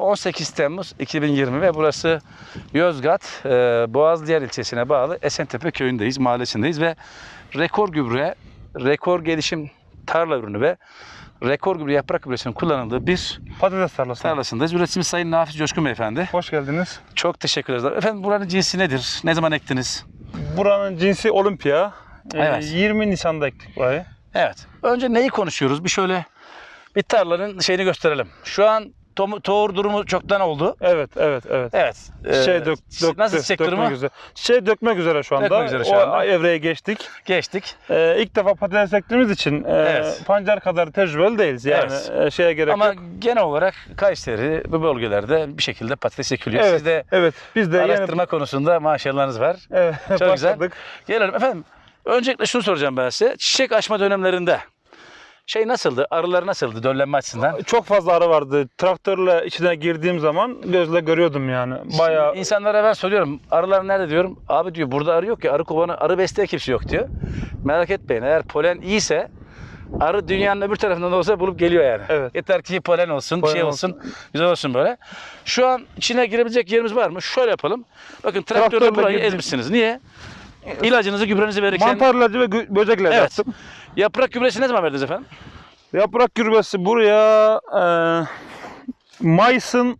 18 Temmuz 2020 ve burası Yozgat, e, Boğazlıyer ilçesine bağlı Esentepe köyündeyiz, mahallesindeyiz ve rekor gübre, rekor gelişim tarla ürünü ve rekor gübre yaprak gübresinin kullanıldığı bir Patates tarlası. tarlasındayız. Üreticimiz Sayın Nafiz Coşkun Beyefendi. Hoş geldiniz. Çok teşekkür ederiz. Efendim buranın cinsi nedir? Ne zaman ektiniz? Buranın cinsi Olimpiya. Ee, Evet. 20 Nisan'da ektik burayı. Evet. Önce neyi konuşuyoruz? Bir şöyle bir tarlanın şeyini gösterelim. Şu an tomu- tohum durumu çoktan oldu. Evet, evet, evet. Evet. Şey Ee, dök, döktü, Nasıl çiçek dökmek durumu? üzere. Şey dökmek üzere şu anda. Dökmek üzere şu o anda. evreye geçtik. Geçtik. Ee, ilk defa patates ektiğimiz için e, Evet. pancar kadar tecrübeli değiliz. Yani Evet. e, şeye gerek Ama yok. genel olarak Kayseri bu bölgelerde bir şekilde patates ekiliyor. Evet, Siz de evet. Biz de yeni araştırma konusunda maşallahınız var. evet, Çok güzel. başladık. Gelelim efendim. Öncelikle şunu soracağım ben size. Çiçek açma dönemlerinde şey nasıldı? Arılar nasıldı döllenme açısından? Çok fazla arı vardı. Traktörle içine girdiğim zaman gözle görüyordum yani. Bayağı İnsanlara ben soruyorum. Arılar nerede diyorum. Abi diyor burada arı yok ya. Arı kovanı, arı besleyen kimse yok diyor. Merak etmeyin. Eğer polen iyiyse arı dünyanın öbür tarafından da olsa bulup geliyor yani. Evet. Yeter ki polen olsun, Polen şey olsun, güzel olsun böyle. Şu an içine girebilecek yerimiz var mı? Şöyle yapalım. Bakın traktörle Traktörle burayı girdim. ezmişsiniz. Niye? İlacınızı, gübrenizi verirken... mantar ilacı ve gö- böcek ilacı Evet. attım. Yaprak gübresi ne zaman verdiniz efendim? Yaprak gübresi buraya e, Mayıs'ın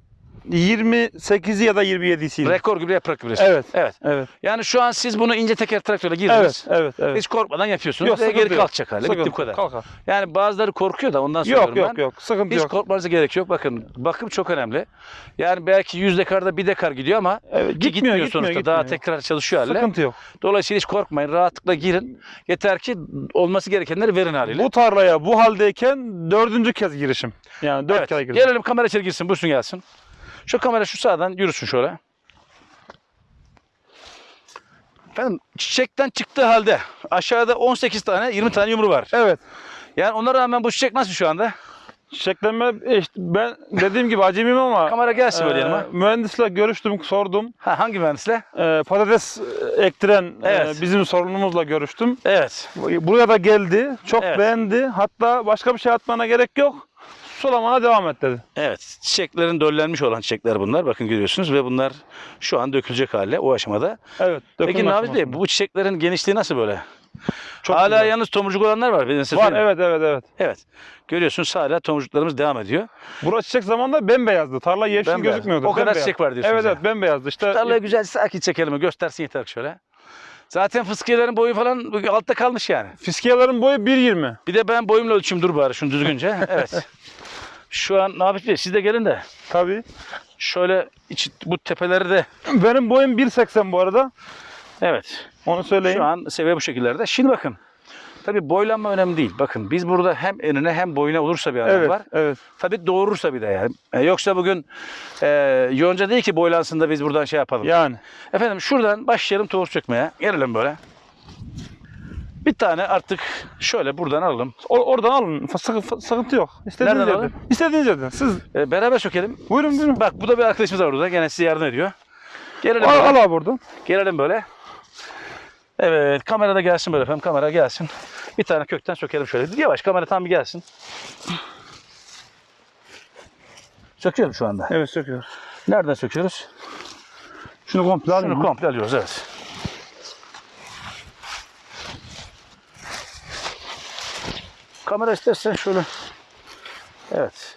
28'i ya da 27'siydi. Rekor gübre yaprak gübresi. Evet. Evet. Evet. Yani şu an siz bunu ince teker traktörle girdiniz. Evet, evet, evet. Hiç korkmadan yapıyorsunuz Yok, ve geri yok. kalkacak hale. Bitti bu kadar. Kalkar. Yani bazıları korkuyor da ondan soruyorum Yok yok ben. yok. Sıkıntı Hiç yok. korkmanıza gerek yok. Bakın bakım çok önemli. Yani belki 100 dekarda bir dekar gidiyor ama Evet, gitmiyor, gitmiyor, sonuçta. gitmiyor. Daha tekrar çalışıyor halle. Sıkıntı yok. Dolayısıyla hiç korkmayın. Rahatlıkla girin. Yeter ki olması gerekenleri verin haliyle. Bu tarlaya bu haldeyken dördüncü kez girişim. Yani dört Evet. kere girdim. Gelelim kamera içeri girsin. Buyursun gelsin. Şu kamera şu sağdan yürüsün şöyle. Efendim çiçekten çıktığı halde aşağıda 18 tane 20 tane yumru var. Evet. Yani ona rağmen bu çiçek nasıl şu anda? Çiçeklenme işte ben dediğim gibi acemiyim ama Kamera gelsin böyle e, yanıma. mühendisle görüştüm, sordum. Ha, hangi mühendisle? E, patates ektiren e, Evet. bizim sorunumuzla görüştüm. Evet. Buraya da geldi. Çok Evet. beğendi. Hatta başka bir şey atmana gerek yok. Sulamana devam et dedi. Evet. Çiçeklerin döllenmiş olan çiçekler bunlar. Bakın görüyorsunuz ve bunlar şu an dökülecek hale o aşamada. Evet. Peki Naviz Bey bu çiçeklerin genişliği nasıl böyle? Çok hala güzel. yalnız tomurcuk olanlar var. Ben size var söyleyeyim. evet evet evet. Evet. Görüyorsunuz hala tomurcuklarımız devam ediyor. Burası çiçek zamanında bembeyazdı. Tarla yeşil Bembeyaz. gözükmüyordu. O kadar Bembeyaz. çiçek var diyorsunuz Evet yani. evet bembeyazdı. İşte Tarlayı güzel sakin çekelim. Göstersin yeter şöyle. Zaten fıskiyelerin boyu falan altta kalmış yani. fiskiyelerin boyu 1.20. Bir de ben boyumla ölçeyim dur bari şunu düzgünce. Evet. Şu an Nafiz Bey siz de gelin de Tabii. şöyle iç, bu tepeleri de Benim boyum 1.80 bu arada. evet Onu söyleyeyim. şu an seviye bu şekillerde. Şimdi bakın tabii boylanma önemli değil. Bakın biz burada hem enine hem boyuna olursa bir adam evet, var. evet. Tabii doğurursa bir de yani. E, yoksa bugün e, yonca değil ki boylansın da biz buradan şey yapalım. Yani. Efendim şuradan başlayalım tohum sökmeye. Gelelim böyle. Bir tane artık şöyle buradan alalım. O- oradan alın. Sıkı- sı- sıkıntı yok. İstediğiniz Nereden yerden. alalım? İstediğiniz yerden. Siz E, beraber sökelim. buyurun buyurun. Bak bu da bir arkadaşımız var burada. Gene size yardım ediyor. Gelelim Al, al abi oradan. Gelelim böyle. Evet kamera da gelsin böyle efendim. Kamera gelsin. Bir tane kökten sökelim şöyle. Yavaş kamera tam bir gelsin. Söküyorum şu anda. Evet söküyor. Nereden söküyoruz? Şunu komple alayım. Şunu komple alıyoruz evet. Kamera istersen şöyle. Evet.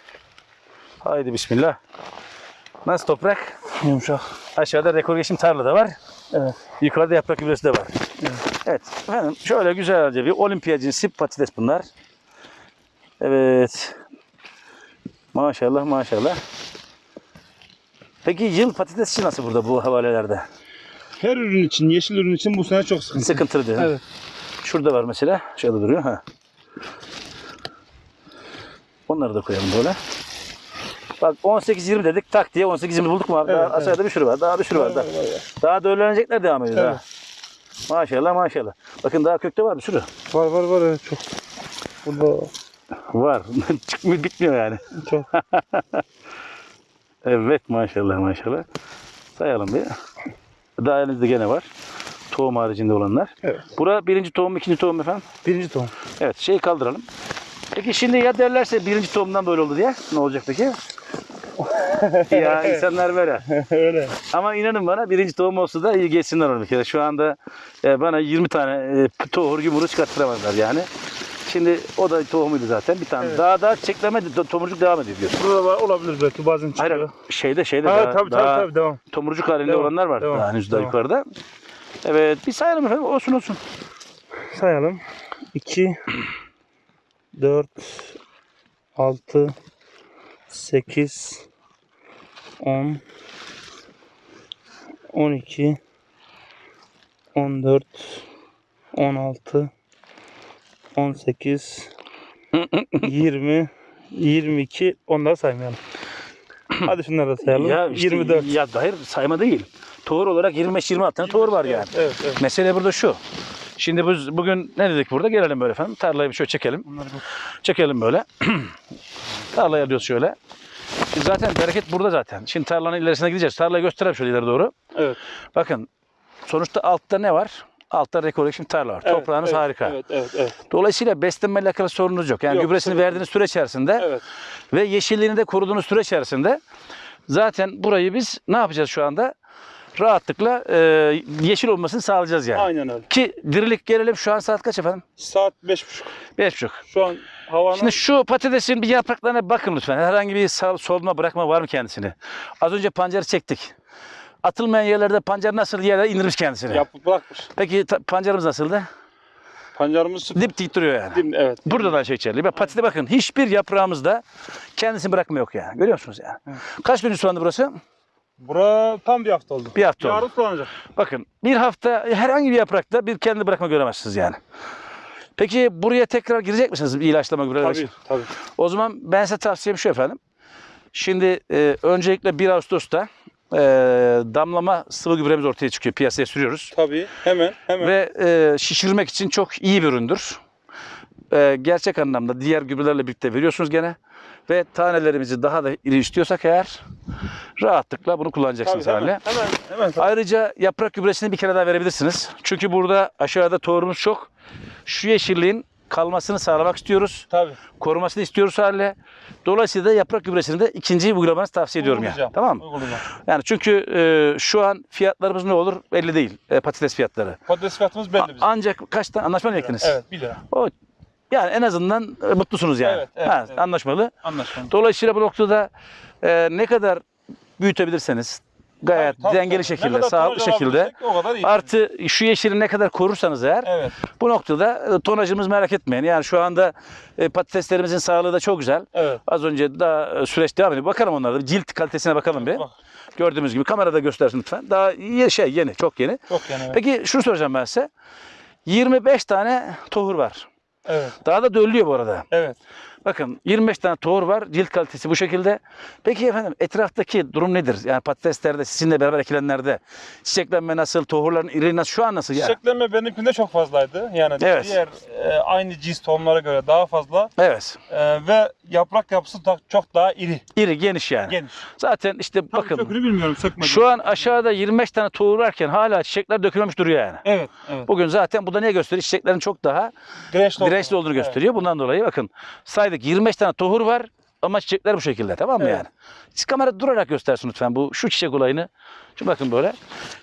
Haydi bismillah. Nasıl toprak? Yumuşak. Aşağıda rekor geçim tarla da var. Evet. Yukarıda yaprak gübresi de var. Evet. Efendim şöyle güzelce bir olimpiya cinsi patates bunlar. Evet. Maşallah maşallah. Peki yıl patatesçi nasıl burada bu havalelerde? Her ürün için, yeşil ürün için bu sene çok sıkıntı. Sıkıntılı diyor. Evet. Şurada var mesela. Şöyle duruyor. Ha. Onları da koyalım böyle. Bak 18-20 dedik tak diye 18-20 bulduk mu abi? Evet, daha evet. aşağıda bir sürü var. Daha bir sürü var. Daha, daha da öğrenecekler devam ediyor. Evet. Daha. Maşallah maşallah. Bakın daha kökte var bir sürü. Var var var evet çok. Burada Var. Çıkmıyor bitmiyor yani. çok. Evet maşallah maşallah. Sayalım bir. Daha elinizde gene var. Tohum haricinde olanlar. Evet. Bura birinci tohum, ikinci tohum efendim. Birinci tohum. Evet şeyi kaldıralım. Peki şimdi ya derlerse birinci tohumdan böyle oldu diye ne olacak peki? ya insanlar böyle. Öyle. Ama inanın bana birinci tohum olsa da iyi geçsinler onu bir kere. Şu anda e, bana 20 tane e, tohur yumruğu çıkarttıramazlar yani. Şimdi o da tohumuydu zaten. Bir tane Evet. daha daha çiçekleme to- tomurcuk devam ediyor diyorsun. Burada var, olabilir belki bazen çıkıyor. Hayır şeyde şeyde Ha, daha, tabii, daha tabii tabii devam. tomurcuk halinde Devam, olanlar var devam, daha henüz daha devam. yukarıda. Evet bir sayalım efendim olsun olsun. Sayalım. 2 4 6 8 10 12 14 16 18 20 22 onları saymayalım. Hadi şunları da sayalım. Ya işte, 24. Ya hayır sayma değil. Tohur olarak 25-26 tane tohur var yani. Evet, evet. Mesele burada şu. Şimdi biz bugün ne dedik burada? Gelelim böyle efendim. Tarlayı bir şöyle çekelim. Çekelim böyle. Tarlayı alıyoruz şöyle. Zaten bereket burada zaten. Şimdi tarlanın ilerisine gideceğiz. Tarlayı göstereyim şöyle ileri doğru. Evet. Bakın sonuçta altta ne var? Altta rekolekşin tarla var. evet, Toprağınız evet, harika. Evet, evet, evet. Dolayısıyla beslenmeyle alakalı sorununuz yok. Yani Yok, gübresini sorun verdiğiniz süre içerisinde Evet. ve yeşilliğini de koruduğunuz süre içerisinde zaten burayı biz ne yapacağız şu anda? Rahatlıkla e, yeşil olmasını sağlayacağız yani. Aynen öyle. Ki dirilik gelelim şu an saat kaç efendim? Saat 5.30. Beş buçuk. Şu an havanın Şimdi şu patatesin bir yapraklarına bakın lütfen. Herhangi bir sağ, solma bırakma var mı kendisini? Az önce pancarı çektik. Atılmayan yerlerde pancar nasıl yerlere indirmiş kendisini. yapıp bırakmış. Peki pancarımız nasıldı? Pancarımız. Dip dik duruyor yani. Dim, evet. Burada da şey içerli. Patatese bakın hiçbir yaprağımızda kendisini bırakma yok yani. Görüyor musunuz yani? Kaç gün sulandı burası? Bura tam bir hafta oldu. Bir hafta oldu. Yarın sulanacak. Bakın bir hafta herhangi bir yaprakta bir kendi bırakma göremezsiniz yani. Peki buraya tekrar girecek misiniz bir ilaçlama gübre? Tabii tabii. O zaman ben size tavsiyem şu efendim. Şimdi e, öncelikle 1 Ağustos'ta e, damlama sıvı gübremiz ortaya çıkıyor. Piyasaya sürüyoruz. Tabii. Hemen hemen. Ve e, şişirmek için çok iyi bir üründür. E, gerçek anlamda diğer gübrelerle birlikte veriyorsunuz gene. Ve tanelerimizi daha da iri istiyorsak eğer rahatlıkla bunu tabii, kullanacaksınız hemen, hale. hemen hemen. tabii. Ayrıca yaprak gübresini bir kere daha verebilirsiniz. Çünkü burada aşağıda tohumumuz çok. Şu yeşilliğin kalmasını sağlamak istiyoruz. Tabii. Korumasını istiyoruz hale. Dolayısıyla yaprak gübresini de ikinci uygulamanızı tavsiye ediyorum yani. Uygulayacağım, Tamam mı? uygulayacağım. Yani çünkü e, şu an fiyatlarımız ne olur belli değil. E, patates fiyatları. Patates fiyatımız belli bizim. Ancak kaçta anlaşma mı? Evet 1 lira. O yani en azından e, mutlusunuz yani. Evet, evet, ha, evet. Anlaşmalı. Anlaşmalı. Dolayısıyla bu noktada e, ne kadar büyütebilirseniz gayet Tabii, dengeli tabii. Şekilde, sağlıklı şekilde O kadar iyi. artı şu yeşili ne kadar korursanız eğer Evet. bu noktada e, tonajımız merak etmeyin. Yani şu anda e, patateslerimizin sağlığı da çok güzel. Evet. Az önce daha e, süreç devam ediyor. Bakalım onlara da. Cilt kalitesine bakalım bir. Bak, Gördüğümüz gibi kamerada göstersin lütfen. Daha iyi şey yeni, çok yeni. çok yani. Evet. Peki şunu soracağım ben size. 25 tane tohur var. Evet. Daha da döllüyor bu arada. Evet. Bakın 25 tane tohur var. Cilt kalitesi bu şekilde. Peki efendim etraftaki durum nedir? Yani patateslerde sizinle beraber ekilenlerde çiçeklenme nasıl? Tohurların iri nasıl? Şu an nasıl yani? Çiçeklenme benimkinde çok fazlaydı. Yani Evet. diğer e, aynı cins tohumlara göre daha fazla Evet. E, ve yaprak yapısı da çok daha iri, İri, geniş yani. geniş. Zaten işte Tabii bakın sökünü bilmiyorum sökmedim. şu an aşağıda 25 tane tohur varken hala çiçekler dökülmemiş duruyor yani. Evet, evet. Bugün zaten bu da ne gösteriyor? Çiçeklerin çok daha Dirençli, dirençli olduğunu gösteriyor. Bundan dolayı bakın saydık 25 tane tohur var ama çiçekler bu şekilde tamam mı Evet. yani? Siz kamera durarak göstersin lütfen bu şu çiçek olayını. Şimdi bakın böyle.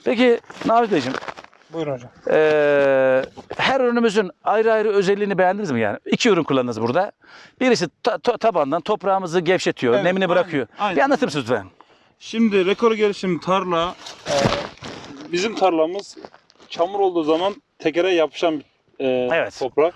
Peki Navi Beyciğim Buyurun hocam. eee, her ürünümüzün ayrı ayrı özelliğini beğendiniz mi yani? İki ürün kullandınız burada. Birisi ta- to- tabandan toprağımızı gevşetiyor, Evet, nemini aynen, bırakıyor. aynen. Bir anlatır mısınız lütfen? Şimdi rekor gelişim tarla e, bizim tarlamız çamur olduğu zaman tekere yapışan bir e, Evet. toprak.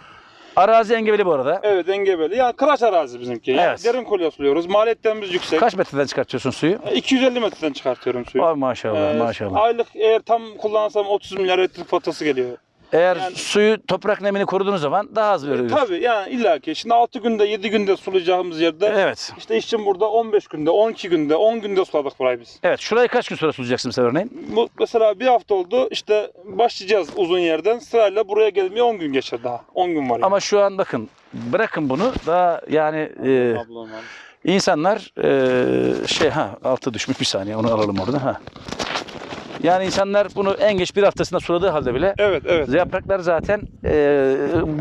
Arazi engebeli bu arada. Evet engebeli. Yani kıraç arazi bizimki. Yani Evet. Derin kolye suluyoruz. Maliyetlerimiz yüksek. Kaç metreden çıkartıyorsun suyu? E, 250 metreden çıkartıyorum suyu. Ay maşallah Ee, maşallah. Aylık eğer tam kullansam 30 milyar elektrik faturası geliyor. Eğer yani- suyu toprak nemini koruduğunuz zaman daha az veriyor. Tabii yani illaki. Şimdi 6 günde 7 günde sulayacağımız yerde Evet. işte işçim burada 15 günde 12 günde 10 günde suladık burayı biz. Evet. Şurayı kaç gün sonra sulayacaksın mesela örneğin? Bu mesela bir hafta oldu işte başlayacağız uzun yerden sırayla buraya gelmeye 10 gün geçer daha. 10 gün var yani. Ama şu an bakın bırakın bunu daha yani e, Ablam insanlar e, şey ha altı düşmüş bir saniye onu alalım orada ha. Yani insanlar bunu en geç bir haftasında suladığı halde bile Evet evet. yapraklar zaten e,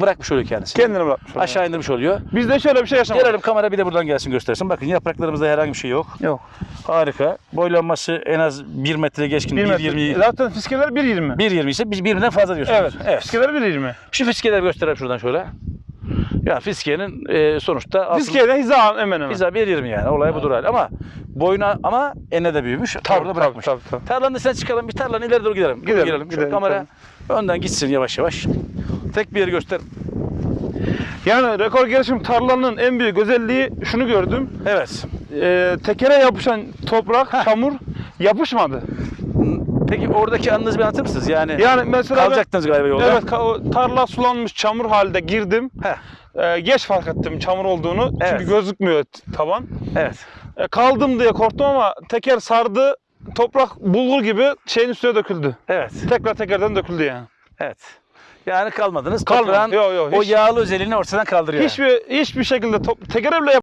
bırakmış oluyor kendisi. Kendini bırakmış. Aşağı indirmiş oluyor. Bizde şöyle bir şey yaşamadık. Gelelim kamera bir de buradan gelsin göstersin. Bakın yapraklarımızda herhangi bir şey yok. Yok. Harika. Boylanması en az 1 metre geçkin. 1 metre. 1.20 Zaten fiskeler 1.20. 1.20 ise biz birbirinden fazla diyorsunuz. Evet. evet. Fiskeler 1.20. Şu fiskeleri gösterelim şuradan şöyle. Ya fiskenin e, sonuçta Fiskeye hiza hemen hemen. Bize 1.20 yani. Olay budur hali. Ama boyuna ama enine de büyümüş. Tabii, orada tabii, bırakmış. tabii, tabii. Tarlanın içine çıkalım. Bir tarlanın ileri doğru gidelim. Gidelim, gidelim. Şu gidelim, kamera önden gitsin yavaş yavaş. Tek bir yeri göster. Yani rekor gelişim tarlanın en büyük özelliği şunu gördüm. Evet. Ee, tekere yapışan toprak, çamur yapışmadı. Peki oradaki anınızı bir anlatır mısınız? Yani, Yani mesela ben- kalacaktınız galiba yolda. Evet ka- o tarla sulanmış çamur halde girdim. Heh, Ee, geç fark ettim çamur olduğunu. Evet. Çünkü gözükmüyor taban. evet. E, kaldım diye korktum ama teker sardı. Toprak bulgur gibi şeyin üstüne döküldü. Evet. Tekrar tekerden döküldü yani. Evet. Yani kalmadınız. Kalmadı. Toprağın Yok, yok, o hiç- yağlı özelliğini ortadan kaldırıyor. Hiçbir hiçbir şekilde top, tekere bile